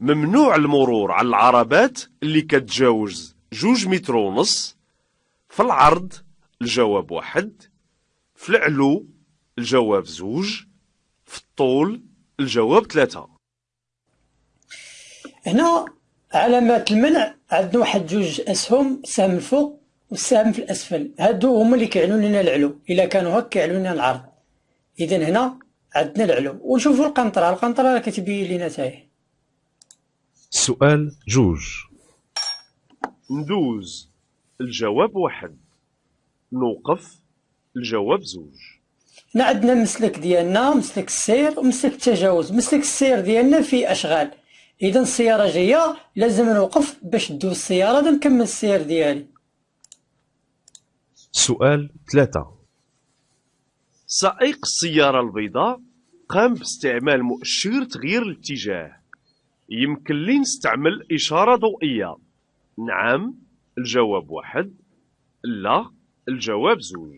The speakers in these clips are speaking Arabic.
ممنوع المرور على العربات اللي كتجاوز جوج متر ونص في العرض الجواب واحد في العلو الجواب زوج في الطول الجواب ثلاثة. هنا علامات المنع عندنا واحد جوج أسهم سهم الفوق والسهم في الأسفل. هادو هما اللي كيعنوا لنا العلو إلا كانوا هكا كيعنوا لنا العرض. اذا هنا عندنا العلو. ونشوفوا القنطرة القنطرة كتبين لنا تاهي. سؤال جوج. ندوز. الجواب واحد. نوقف. الجواب زوج. هنا عندنا المسلك ديالنا مسلك السير ومسلك التجاوز. مسلك السير ديالنا فيه أشغال. اذا السيارة جاية لازم نوقف باش دوز السيارة دا نكمل السير ديالي. سؤال ثلاثة. سائق السيارة البيضاء قام باستعمال مؤشر تغيير الاتجاه. يمكن لي نستعمل إشارة ضوئية. نعم الجواب واحد. لا الجواب زوج.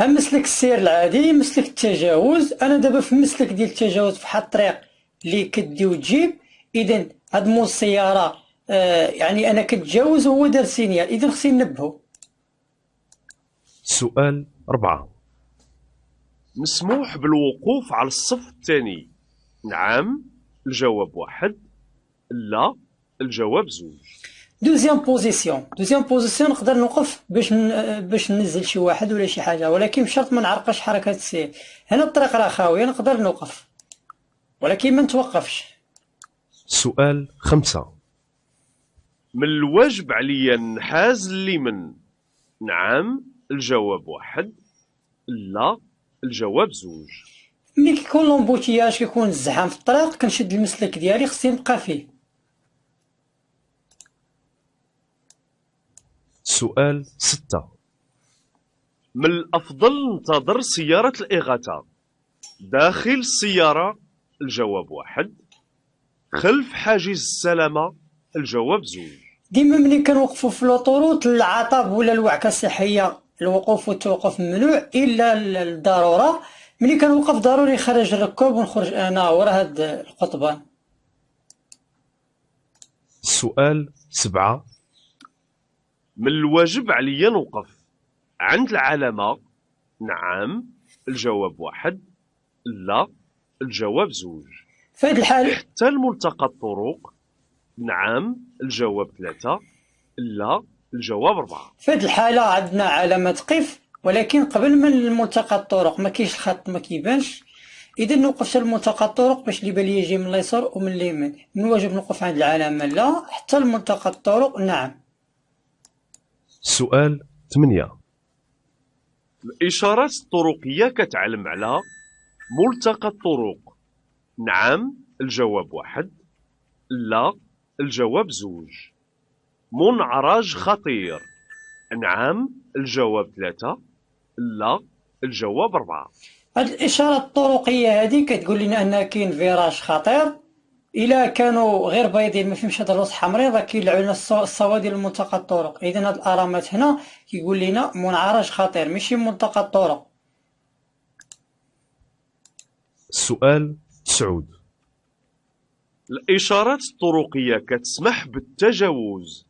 هم مسلك السير العادي مسلك التجاوز. أنا دابا في مسلك ديال التجاوز في واحد الطريق اللي كدي وتجيب. اذا هاد مول السيارة آه يعني أنا كتجاوز وهو دار signal. اذا خصني ننبهو سؤال أربعة مسموح بالوقوف على الصف الثاني. نعم الجواب واحد. لا الجواب زوج. deuxième position deuxième position نقدر نوقف باش. باش ننزل شي واحد ولا شي حاجة ولكن بشرط ما نعرقش حركة السير هنا الطريق راه خاوية نقدر نوقف. ولكن ما نتوقفش. سؤال خمسة. من الواجب عليا نحاز اليمن نعم الجواب واحد. لا الجواب زوج. ملي كيكون لومبوتياج كيكون الزحام في الطريق كنشد المسلك ديالي خصني نبقى فيه. سؤال ستة. من الأفضل ننتظر سيارة الإغاثة؟ داخل السيارة الجواب واحد. خلف حاجز السلامة الجواب زوج ديما ملي كنوقفوا في لوطوروت العطب ولا الوعكة الصحية الوقوف والتوقف ممنوع إلا الضروره ملي كنوقف ضروري يخرج الركاب ونخرج أنا ورا هاد القضبان سؤال سبعة. من الواجب عليا نوقف. عند العلامة نعم الجواب واحد لا الجواب زوج. في هاد الحال حتى الملتقى الطرق نعم الجواب ثلاثة لا الجواب أربعة. في هاد الحاله عندنا علامة قف ولكن قبل من ملتقى الطرق ما كاينش الخط ما كيبانش. إذا نوقف حتى لملتقى الطرق باش اللي بالي يجي من اليسار ومن اليمين. من الواجب نوقف عند العلامة لا حتى لملتقى الطرق نعم. سؤال ثمانية. الإشارات الطرقية كتعلم على ملتقى الطرق. نعم الجواب واحد. لا الجواب زوج. منعرج خطير. نعم الجواب ثلاثة. لا الجواب أربعة. هاد الإشارة الطرقية هذه كتقول لنا أن كاين فيراج خطير. إلا كانوا غير بيضين ما فيهمش هاد الوسط حمرين راه كيلعبوا لنا الص- الصوا ديال ملتقى الطرق اذا هاد الأرامات هنا كيقول لنا منعرج خطير ماشي ملتقى الطرق سؤال تسعود الإشارات الطرقية كتسمح بالتجاوز.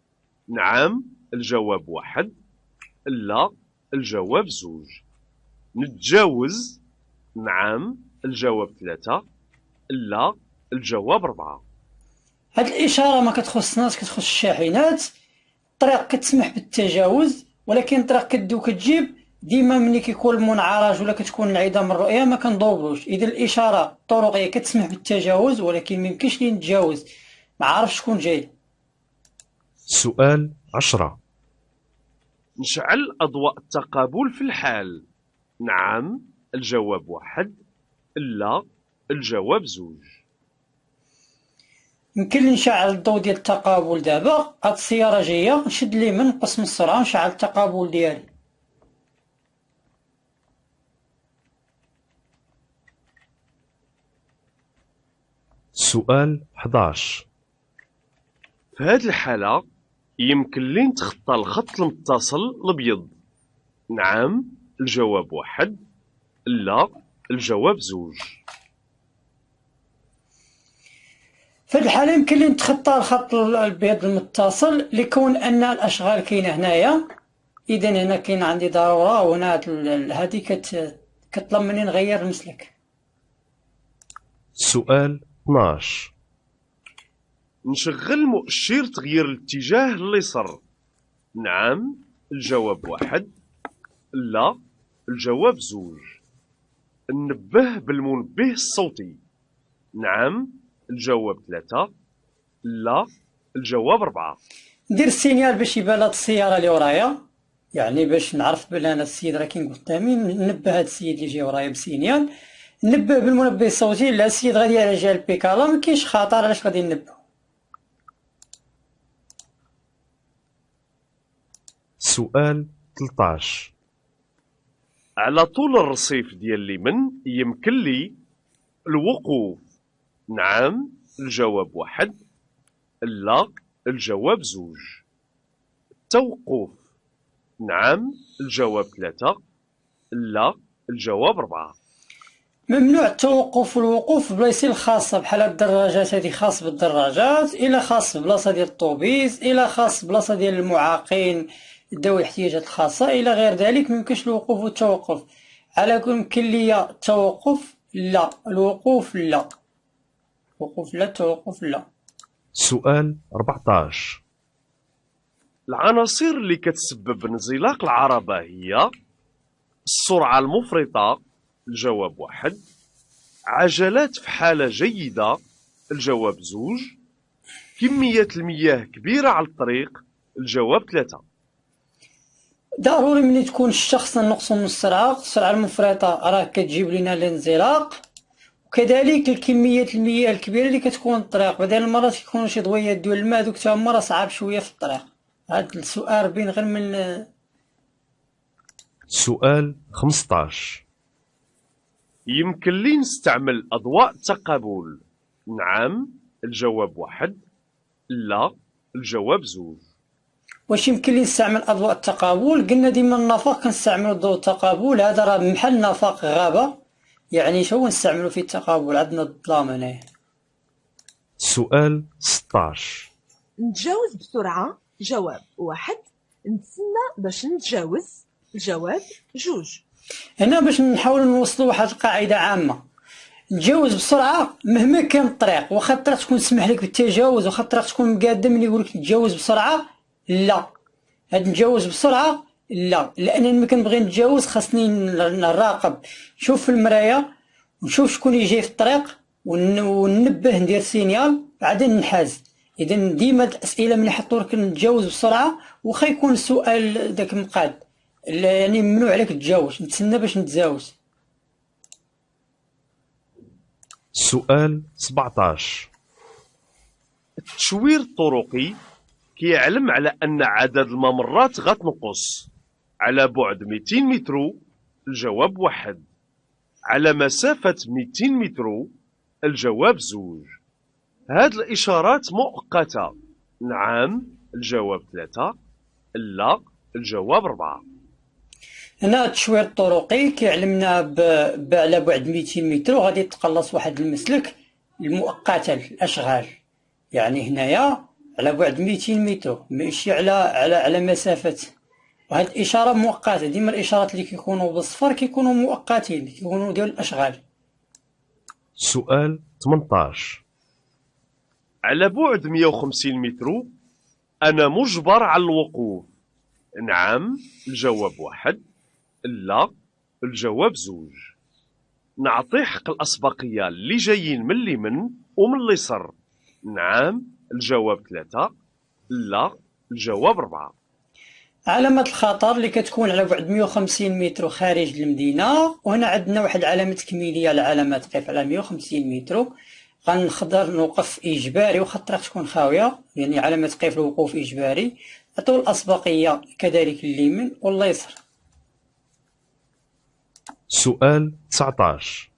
نعم الجواب واحد. لا الجواب زوج. نتجاوز. نعم الجواب ثلاثة. لا الجواب أربعة هاد الإشارة ما كتخصناش كتخص الشاحنات. الطريق كتسمح بالتجاوز ولكن الطريق كدي وكتجيب ديما ملي كيكون المنعرج ولا كتكون انعدام الرؤية ما كنضوبوش إذا الإشارة الطرقيه كتسمح بالتجاوز ولكن ما يمكنش لي نتجاوز. ما عارفش شكون جاي. سؤال عشرة. نشعل أضواء التقابل في الحال. نعم الجواب واحد لا الجواب زوج. يمكن لي نشعل الضوء ديال التقابل دابا. هاد السيارة جاية نشد اليمين نقص من السرعه ونشعل التقابل ديالي. سؤال 11 في هذه الحالة يمكن لي نتخطى الخط المتصل الأبيض. نعم الجواب واحد لا الجواب زوج. في هذه الحالة يمكن لي نتخطى الخط الأبيض المتصل لكون أن الأشغال كاينة هنايا. إذا هنا كاين عندي ضرورة وهنا هذه كت كطلب مني نغير المسلك. سؤال 12 نشغل مؤشر تغيير الاتجاه لليسر. نعم الجواب واحد. لا الجواب زوج. نبه بالمنبه الصوتي. نعم الجواب ثلاثة لا الجواب أربعة. ندير ال signal باش يبان هاد السيارة اللي ورايا. يعني باش نعرف بلي أنا السيد راه كاين قدامي ننبه هاد السيد اللي جاي ورايا ب signal. نبه بالمنبه الصوتي لا السيد غادي على جال البيكالا ما كاينش خطر علاش غادي ننبه سؤال 13 على طول الرصيف ديال اليمن يمكن لي الوقوف. نعم الجواب واحد. لا الجواب زوج. التوقف نعم الجواب ثلاثة. لا الجواب أربعة. ممنوع التوقف والوقوف بلايص الخاصة بحال الدراجات. هادي خاص بالدراجات إلا خاص بلاصة ديال الطوبيس إلا خاص بلاصة ديال المعاقين ذوي الاحتياجات الخاصة إلى غير ذلك ميمكنش الوقوف والتوقف. على كل يمكن ليا التوقف لا. الوقوف لا. التوقف لا سؤال 14 العناصر اللي كتسبب انزلاق العربة هي السرعة المفرطة الجواب واحد. عجلات في حالة جيدة الجواب زوج. كمية المياه كبيرة على الطريق الجواب ثلاثة. ضروري ملي تكون الشخص نقص من السرعة السرعة المفرطة راه كتجيب لنا الانزلاق. وكذلك الكمية المياه الكبيرة اللي كتكون الطريق. بعض المرات كيكونوا شي ضويات ديال الماء دوك تا هما راه صعاب شوية في الطريق. هاد السؤال بين غير من سؤال 15 يمكن لي نستعمل أضواء التقابل نعم الجواب واحد. لا الجواب زوج. واش يمكن لي نستعمل أضواء التقابل؟ قلنا ديما النفق كنستعملوا ضوء التقابل. هذا راه محل نفق غابة. يعني شو نستعملوا في التقابل عندنا الظلام هنايا سؤال 16 نتجاوز بسرعة جواب واحد نتسنى باش نتجاوز الجواب جوج. هنا باش نحاول نوصلوا واحد القاعدة عامة. نتجاوز بسرعة مهما كان الطريق واخا الطريق تكون تسمح لك بالتجاوز واخا الطريق تكون مقادم اللي يقول لك تجاوز بسرعة لا. هاد نتجاوز بسرعة لا لأن ملي كنبغي نتجاوز خاصني نراقب. نشوف في المرايه ونشوف شكون اللي جاي في الطريق ون- وننبه ندير سينيال بعدين نحاز. اذا ديما الأسئلة من يحطوا لك نتجاوز بسرعة واخا يكون السؤال داك مقاد. يعني ممنوع عليك تجاوز نتسنى باش نتجاوز. سؤال 17 التشوير الطرقي كيعلم على أن عدد الممرات غتنقص. على بعد 200 متر الجواب واحد. على مسافة 200 متر الجواب زوج. هاد الإشارات مؤقتة. نعم الجواب ثلاثة. لا الجواب أربعة هنا التشوير الطرقي كيعلمنا ب... على بعد 200 متر وغادي تقلص واحد المسلك المؤقتة الأشغال. يعني هنايا على بعد 200 متر ماشي على على على مسافة وهاد الإشارة مؤقتة ديما الإشارات اللي كيكونوا بالصفر كيكونوا مؤقتين كيكونوا ديال الأشغال. سؤال 18 على بعد 150 متر أنا مجبر على الوقوف. نعم الجواب واحد. لا الجواب زوج. نعطي حق الأسبقية اللي جايين من اليمن ومن اليسر نعم الجواب ثلاثة. لا الجواب أربعة. علامة الخطر اللي كتكون على بعد 150 متر خارج المدينة وهنا عندنا واحد علامة تكميلية العلامة تقف على 150 متر. غنقدر نوقف إجباري واخا الطريق تكون خاوية يعني علامة تقف الوقوف إجباري. عطول الأسبقية كذلك اليمين واليسر سؤال 19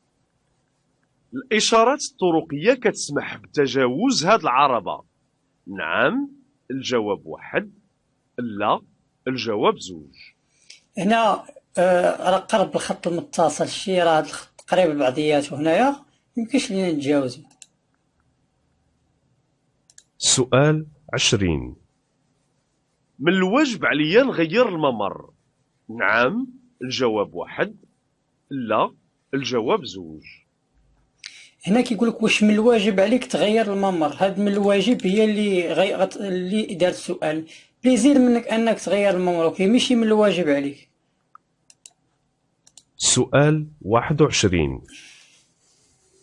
الإشارات الطرقية كتسمح بتجاوز هاد العربة. نعم الجواب واحد لا. الجواب زوج. هنا آه راه قرب الخط المتصل شي راه الخط قريب لبعضياته هنايا ميمكنش لينا نتجاوزو سؤال عشرين. من الواجب عليا نغير الممر. نعم الجواب واحد. لا الجواب زوج. هنا كيقول لك واش من الواجب عليك تغير الممر. هاد من الواجب هي اللي غي... اللي دارت السؤال. plaisir منك أنك تغير الممر OK ماشي من الواجب عليك. سؤال واحد وعشرين.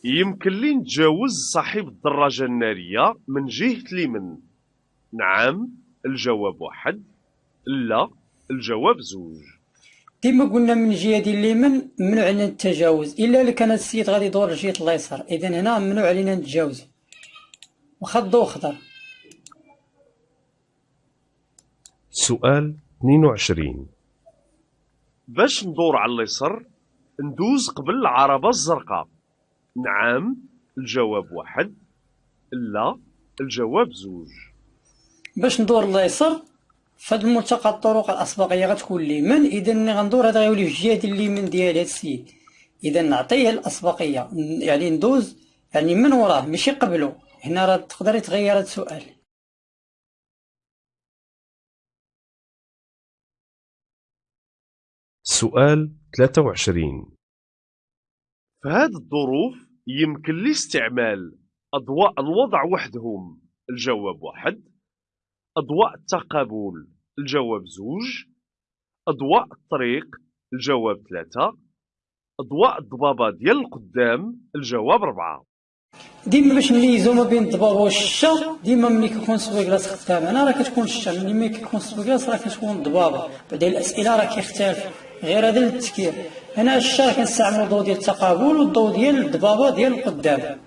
يمكن لي نتجاوز صاحب الدراجة النارية من جهة اليمن. نعم الجواب واحد. لا الجواب زوج. ديما قلنا من جهة ديال اليمين ممنوع علينا التجاوز إلا إلا كان السيد غادي يدور لجهه اليسار اذا هنا ممنوع علينا نتجاوز واخا الضوء خضر سؤال اثنين وعشرين. باش ندور على اليسر ندوز قبل العربة الزرقاء. نعم الجواب واحد لا الجواب زوج. باش ندور اليسار فهاد الملتقى الطرق الأسبقية غتكون اليمين إذا ملي غندور هذا غيولي في الجهه ديال اليمين ديال هاد السيد. إذا نعطيه الأسبقية يعني ندوز يعني من وراه ماشي قبله. هنا راه تقدر يتغير هذا السؤال. سؤال ثلاثة وعشرين. في هذه الظروف يمكن لي استعمال أضواء الوضع وحدهم. الجواب واحد. أضواء التقابل الجواب زوج. أضواء الطريق الجواب ثلاثة. أضواء الضبابة ديال القدام الجواب ربعة. ديما باش نميزو ما بين الضباب والشتا ديما ملي كيكون essuie-glace قدامنا راه كتكون الشتا ملي ملي كيكون essuie-glace راه كتكون الضبابة. بعدين الأسئلة راه كيختلف. غير هذا التفكير. هنا الشتا كنستعملو الضوء ديال التقابل والضوء ديال الضبابة ديال القدام.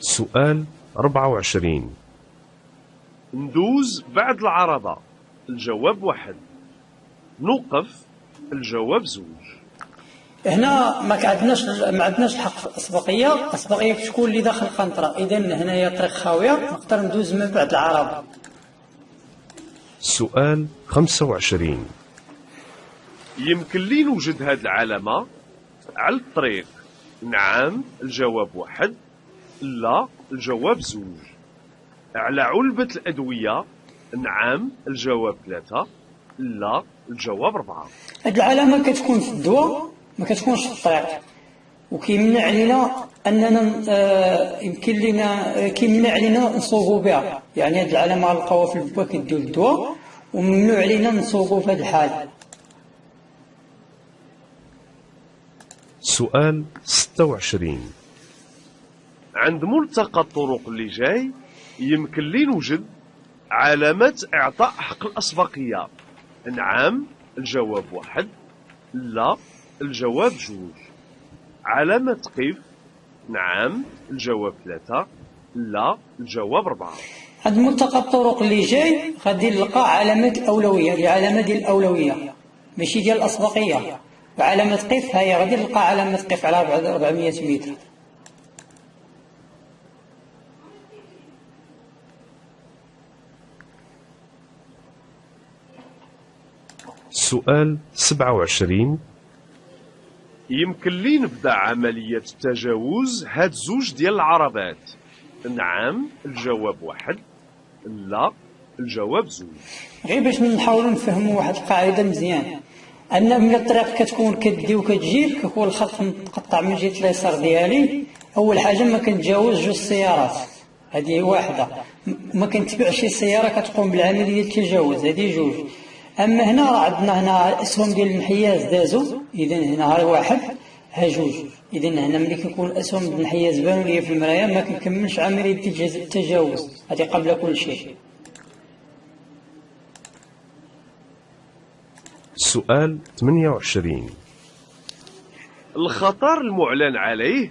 سؤال أربعة وعشرين. ندوز بعد العرضة. الجواب واحد. نوقف. الجواب زوج. هنا ما عندناش ما عندناش الحق في الأسبقية. الأسبقية كتكون اللي داخل القنطره اذا هنايا طريق خاوية. نقدر ندوز من بعد العربه سؤال خمسة وعشرين. يمكن لي نوجد هذه العلامة على الطريق. نعم الجواب واحد. لا الجواب زوج. على علبة الأدوية. نعم الجواب ثلاثة. لا الجواب أربعة. هاد العلامة كتكون في الدواء ما كتكونش في الطريق. وكيمنع علينا أننا آه، يمكن لنا كيمنع علينا نصوبوا بها. يعني هاد العلامة غنلقاوها في الباك ديال الدواء وممنوع علينا نصوبوا في هاد الحال. سؤال ستة وعشرين. عند ملتقى الطرق اللي جاي يمكن لي نوجد علامة إعطاء حق الأسبقية. نعم الجواب واحد. لا الجواب جوج. علامة قف نعم الجواب ثلاثة. لا الجواب أربعة. هاد ملتقى الطرق اللي جاي غادي نلقى علامات الاولويه هي علامه ديال الأولوية ماشي ديال الأسبقية. وعلامه قف هي غادي نلقى علامه قف على بعد 400 متر. سؤال سبعة وعشرين. يمكن لي نبدأ عملية التجاوز هاد زوج ديال العربات. نعم الجواب واحد. لا الجواب زوج. غير باش نحاولوا نفهموا واحد القاعدة مزيان. أن من الطريق كتكون كدي وكتجيب كيكون الخط متقطع من جهة اليسار ديالي. أول حاجة ما كنتجاوز جوج سيارات هذه واحدة. ما كنتبعش سيارة كتقوم بالعملية التجاوز هذه جوج. أما هنا راه عندنا هنا الاسهم ديال الانحياز دازو اذا هنا ها واحد. ها جوج. اذا هنا ملي كيكون ديال الانحياز بانوا ليا في المرايه ما كنكملش عملية التجاوز. هذه قبل كل شيء. سؤال ثمانية وعشرين. الخطر المعلن عليه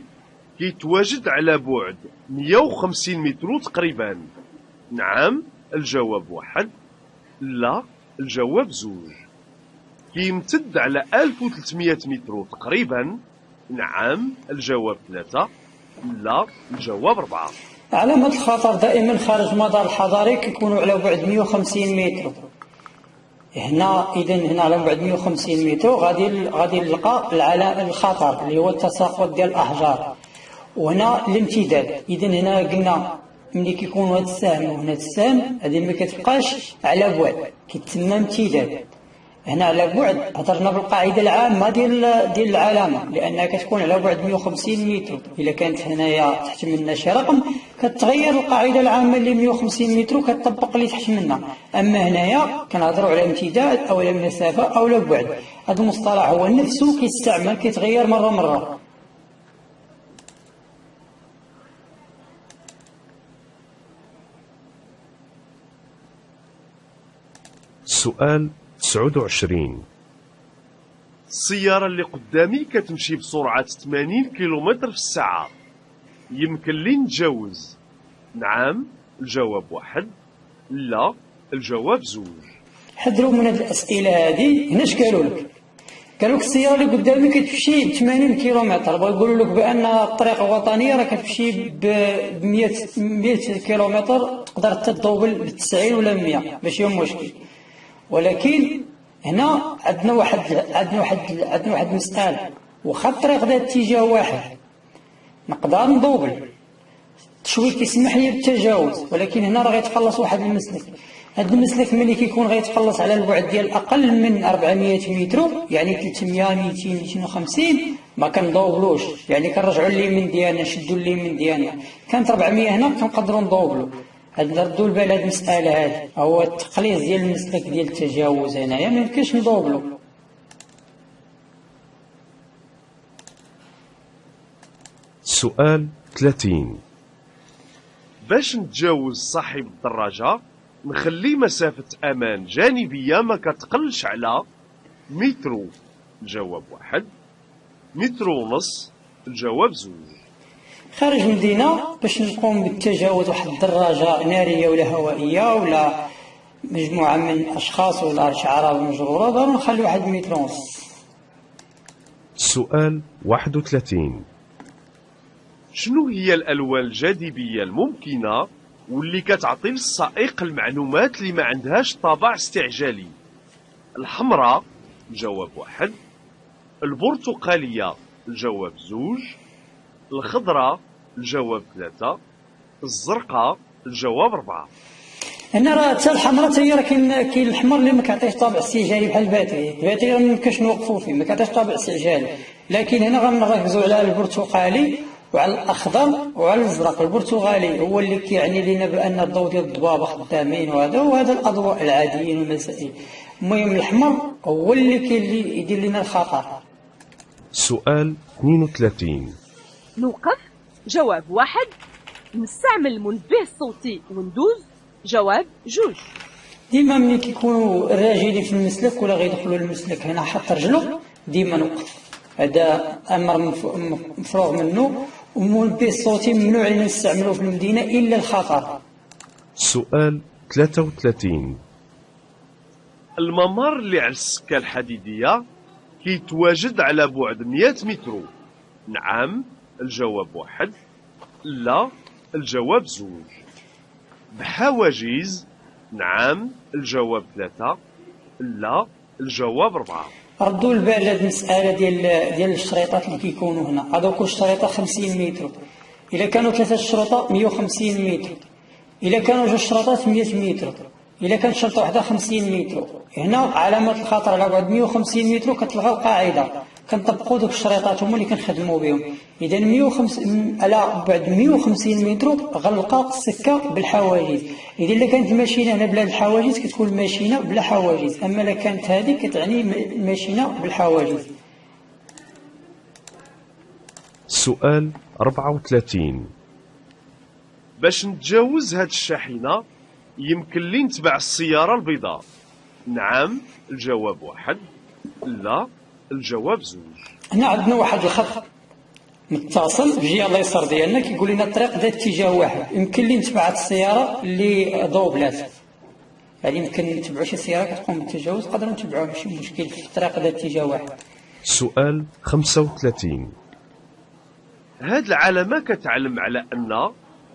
كيتواجد على بعد 150 متر تقريبا. نعم الجواب واحد. لا الجواب زوج. كيمتد على 1300 متر تقريبا. نعم الجواب ثلاثة. لا الجواب أربعة. علامة الخطر دائما خارج مدار الحضاري كيكونوا على بعد 150 متر. هنا اذا هنا على بعد 150 متر غادي غادي نلقى العلامة الخطر اللي هو التساقط ديال الأحجار. وهنا الامتداد. اذا هنا قلنا ملي كيكون هذا السهم وهنا السهم هذه ما كتبقاش على بعد كيتسمى امتداد. هنا على بعد هضرنا بالقاعدة العامة ديال ديال العلامة لأنها كتكون على بعد 150 متر. إلا كانت هنايا تحت منا شي رقم كتغير القاعدة العامة اللي 150 متر وكتطبق اللي تحت منا. أما هنايا كنهضروا على امتداد أو على مسافة أو على بعد. هذا المصطلح هو نفسه كيستعمل كيتغير مرة مرة. سؤال 29 السيارة اللي قدامي كتمشي بسرعة 80 كيلومتر في الساعة. يمكن لي نتجاوز. نعم الجواب واحد. لا الجواب زوج. حذروا من هذه الأسئلة هذه هنا اش قالوا لك؟ قالوا لك السيارة اللي قدامي كتمشي 80 كيلومتر. بغاو يقولوا لك بأن الطريق الوطنيه راه كتمشي ب 100 100 كيلومتر. تقدر تدوبل ب 90 ولا 100 ماشي مشكل. ولكن هنا عندنا واحد عندنا واحد عندنا واحد مسألة واخا الطريق ذات اتجاه واحد. نقدر ندوبل. شوي كيسمح لي بالتجاوز ولكن هنا راه غيتخلص واحد المسلك. هذا المسلك ملي كيكون غيتخلص على البعد ديال أقل من 400 متر يعني 300 200 250 ما كندوبلوش. يعني كنرجعوا اليمين ديالنا نشدوا اليمين ديالنا. كانت 400 هنا كنقدروا ندوبلو. هاد نردوا البال هاد المسألة هادي هو التقليص ديال المسلك ديال التجاوز هنايا ما يمكنش ندوبلو سؤال 30 باش نتجاوز صاحب الدراجة نخلي مسافة أمان جانبية ما كتقلش على مترو الجواب واحد. مترو ونص. الجواب زوج. خارج المدينة باش نقوم بالتجاوز واحد الدراجة نارية ولا هوائية ولا مجموعة من الأشخاص ولا شعراء مجرورة ضروري نخلي واحد متر ونص سؤال 31 شنو هي الألوان الجاذبية الممكنة واللي كتعطي للسائق المعلومات اللي ما عندهاش طابع استعجالي؟ الحمراء الجواب واحد. البرتقالية الجواب زوج. الخضراء الجواب ثلاثة. الزرقاء الجواب أربعة. هنا راه حتى الحمراء حتى هي راه كاين كاين الحمر اللي ما كيعطيش طابع استعجالي بحال ال batterie. ال batterie ما يمكنش نوقفوا فيه ما كيعطيش طابع استعجالي. لكن هنا غنركزوا على البرتقالي وعلى الأخضر وعلى الأزرق. البرتقالي هو اللي كيعني لنا بأن الضوء ديال الضبابة خدامين وهذا وهذا الأضواء العاديين والمسائل. المهم الاحمر هو اللي كاين اللي يدير لنا الخطر. سؤال 32 نوقف. جواب واحد. نستعمل المنبه الصوتي وندوز. جواب جوج. ديما ملي كيكونوا الراجلين في المسلك ولا غيدخلوا المسلك هنا حط رجله ديما نوقف. هذا أمر مف- مفروغ منه. والمنبه الصوتي ممنوع علينا نستعملوه في المدينة إلا الخطر. سؤال 33 الممر اللي على السكة الحديدية كيتواجد على بعد 100 متر. نعم. الجواب واحد لا الجواب زوج. بحواجز نعم الجواب ثلاثة لا الجواب أربعة ردوا البال هذه المسألة ديال ديال الشريطات اللي كيكونوا هنا. هذا كل شريطة 50 متر. إلا كانوا ثلاثة الشرطه 150 متر. إلا كانوا جوج شرطات 100 متر. إلا كانت شرطة واحدة 50 متر. هنا علامات الخطر على بعد 150 متر كتلغى القاعده كنطبقوا دوك الشريطات هما اللي كنخدموا بهم. إذا 150 على بعد 150 متر غلقه السكة بالحواجز. إذا إلا كانت الماشينة هنا بلا الحواجز كتكون الماشينة بلا حواجز. أما إلا كانت هذه كتعني الماشينة بالحواجز. سؤال 34 باش نتجاوز هاد الشاحنة يمكن لي نتبع السيارة البيضاء. نعم الجواب واحد. لا. الجواب زوج. هنا عندنا واحد الخط متصل في الجهه اليسار ديالنا كيقول لنا الطريق ذات اتجاه واحد. يمكن لي نتبع هاد السيارة اللي دوبلات يعني يمكن نتبعوا شي سيارة كتقوم بالتجاوز نقدروا نتبعوها ماشي مشكل في الطريق ذات اتجاه واحد. سؤال 35 هاد العلامة كتعلم على أن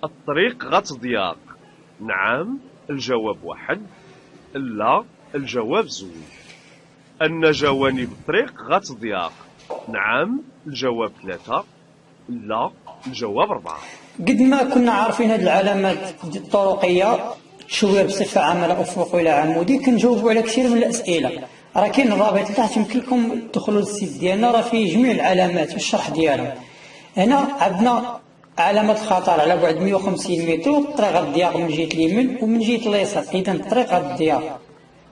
الطريق غتضيق نعم الجواب واحد. لا الجواب زوج. أن جوانب الطريق غتضيق نعم الجواب ثلاثة. لا الجواب أربعة. قد ما كنا عارفين هذه العلامات الطرقية شوية بصفة عامة أفق إلى عمودي كنجاوبوا على كثير من الأسئلة. راه كاين الرابط تحت يمكن لكم تدخلوا للسيت ديالنا. راه فيه جميع العلامات والشرح ديالها. هنا عندنا علامة الخطر على بعد 150 متر. الطريق الضياق من جهة اليمين ومن جهة اليسار. إذا الطريق الضياق.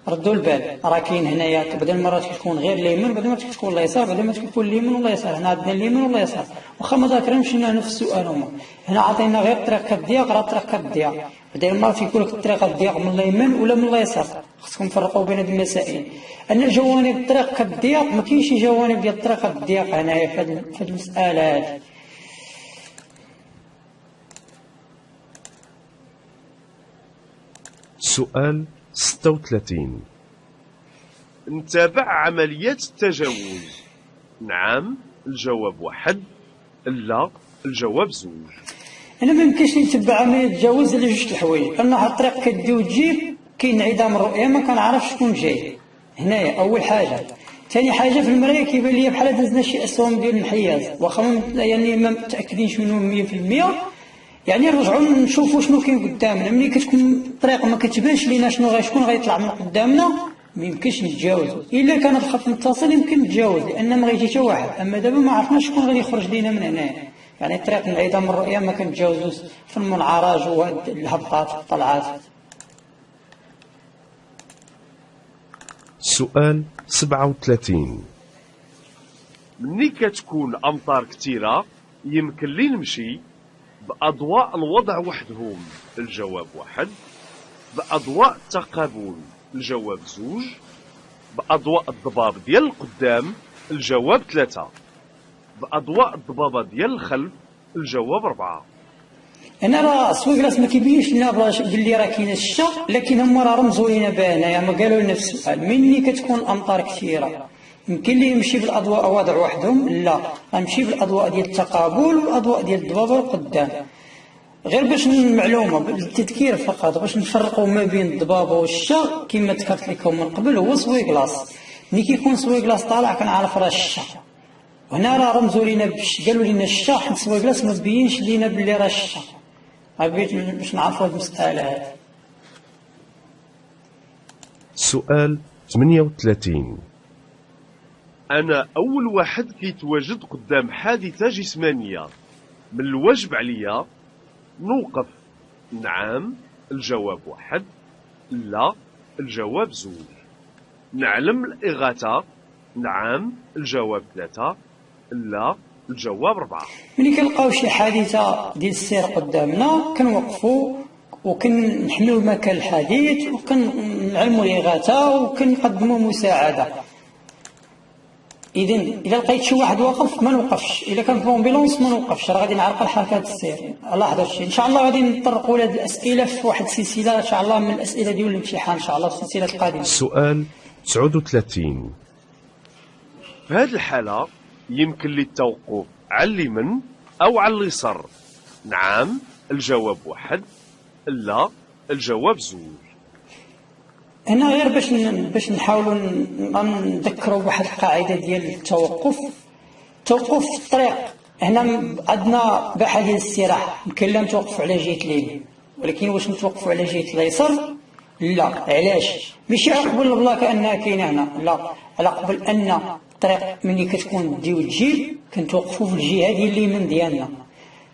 ردوا البال. راه كاين هنايا بعض المرات كتكون غير اليمين بعض المرات كتكون اليسار بعض المرات كتكون اليمين ولا اليسار هنا عندنا اليمين ولا اليسار واخا ما ذاكرينش هنا نفس السؤال هما. هنا عطينا غير الطريق كالضياق راه الطريق كالضياق بعض المرات يقول لك الطريق الضياق من اليمين ولا من اليسار خصكم تفرقوا بين هذه المسائل. أن جوانب الطريق كالضياق ما كاينش جوانب ديال الطريق الضياق هنايا في هذه المساله هذه سؤال 36 نتابع عمليات التجاوز. نعم الجواب واحد. لا الجواب زوج. أنا ما يمكنش نتبع عملية التجاوز على جوج الحوايج. أنا الطريق كدي وتجيب كاين انعدام الرؤية ما كنعرفش شكون جاي. هنايا أول حاجة. ثاني حاجة في المرايه كيبان لي بحال دازنا شي أسهم ديال الانحياز. واخا يعني ما متأكدينش منهم 100% يعني نرجعوا نشوفوا شنو كاين قدامنا. ملي كتكون الطريق ما كتبانش لينا شنو غير شكون غيطلع من قدامنا ما يمكنش نتجاوزوا إلا كان الخط متصل يمكن نتجاوز لأن ما غيجي حتى واحد. أما دابا ما عرفناش شكون غادي يخرج لينا من هنايا يعني الطريق انعدام الرؤية ما كنتجاوزوش. في المنعرج والهبطات والطلعات سؤال 37 ملي كتكون أمطار كثيره يمكن لي نمشي بأضواء الوضع وحدهم. الجواب واحد. بأضواء التقابل الجواب زوج. بأضواء الضباب ديال القدام. الجواب ثلاثة. بأضواء الضبابه ديال الخلف. الجواب أربعة. هنا راه essuie-glace ما كيبينش لنا باللي راه كاينة الشتا لكن هما راه رمزوا لينا بها هنايا ما قالوا لنا في السؤال. مني كتكون الامطار كثيرة. يمكن لي نمشي بالأضواء وضع وحدهم؟ لا. غنمشي بالأضواء ديال التقابل والأضواء ديال الضبابه القدام. غير باش المعلومه بالتذكير فقط باش نفرقوا ما بين الضبابه والشتا كما ذكرت لكم من قبل هو essuie-glace ملي كيكون essuie-glace طالع كنعرف راه الشتا وهنا راه رمزوا لينا قالوا لنا الشتا حيت essuie-glace ما تبينش لينا باللي راه الشتا حبيت باش نعرفوا هذه المسألة هذه سؤال 38 أنا أول واحد كيتواجد قدام حادثة جسمانية. من الواجب عليا نوقف. نعم الجواب واحد. لا الجواب زوج نعلم الإغاثة. نعم الجواب ثلاثة. لا الجواب أربعة ملي كنلقاو شي حادثة ديال السير قدامنا كنوقفوا وكنحملوا مكان الحديث وكنعلموا الإغاثة وكنقدموا مساعدة. اذا إذا لقيت شي واحد واقف ما نوقفش. إذا كان في امبيلونس ما نوقفش. راه غادي نعرقل حركه السير. لاحظوا الشيء. إن شاء الله غادي نطرقوا لهذه الأسئلة في واحد السلسلة. إن شاء الله من الأسئلة ديال الامتحان. إن شاء الله في السلسلة القادمة. سؤال 39 في هذه الحالة يمكن لي التوقف على اليمين أو على اليسار. نعم الجواب واحد. لا الجواب زوج. هنا غير باش باش نحاولوا نذكروا بواحد القاعدة ديال التوقف. توقف في الطريق. هنا عندنا باحة ديال الاستراحه يمكن لا نتوقفوا على جهة اليمين. ولكن واش نتوقفوا على جهة اليسار؟ لا. علاش؟ ماشي على قبل البلا كأنها كاينة هنا. لا. على قبل أن الطريق ملي كتكون تجي وتجيب كنتوقفوا في الجهة ديال اليمين ديالنا.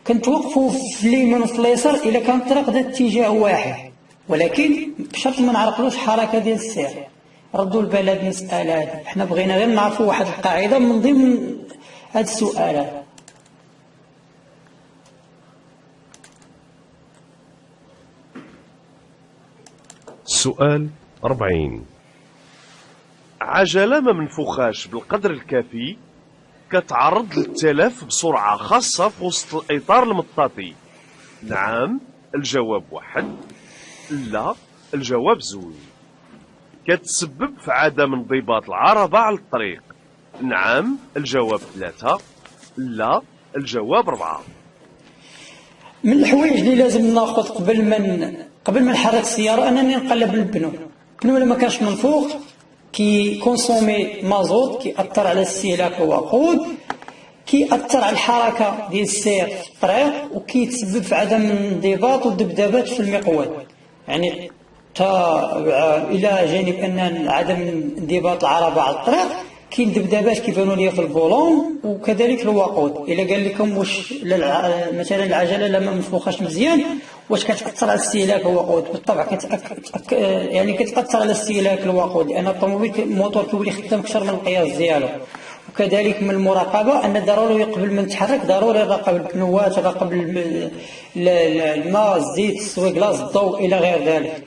كنتوقفوا في اليمين وفي اليسار إلا كان الطريق ذات اتجاه واحد. ولكن بشرط ما نعرقلوش حركة ديال السير. ردوا المساله هذه حنا بغينا غير نعرفوا واحد القاعدة من ضمن هذا السؤال هذا سؤال 40 عجلة ما منفوخاش بالقدر الكافي كتعرض للتلف بسرعة خاصة في وسط الإطار المطاطي. نعم الجواب واحد. لا الجواب زوج كتسبب في عدم انضباط العربة على الطريق. نعم الجواب ثلاثة لا الجواب أربعة. من الحوايج اللي لازم ناخذ قبل ما قبل ما نحرك السيارة أنني نقلب ال pneu ال pneu الا ما كانش منفوخ كي consomme مازوت كيأثر على استهلاك الوقود كيأثر على الحركة ديال السير في الطريق وكيتسبب في عدم الانضباط والذبذبات في المقود. يعني تا إلى جانب أن عدم انضباط العربه على الطريق كاين ذبذبات كيبانوا لي في ال volant وكذلك الوقود. إلا قال لكم واش مثلا العجلة لما منفوخاش مزيان واش كتأثر على استهلاك الوقود؟ بالطبع كتأك... يعني كتأثر على استهلاك الوقود لأن الطوموبيل الموتور كيولي خدام أكثر من القياس ديالو. وكذلك من المراقبة أن ضروري قبل ما نتحرك ضروري نراقب البنوات نراقب الم- ال- ال- الماء الزيت السويق لاز الضوء إلى غير ذلك.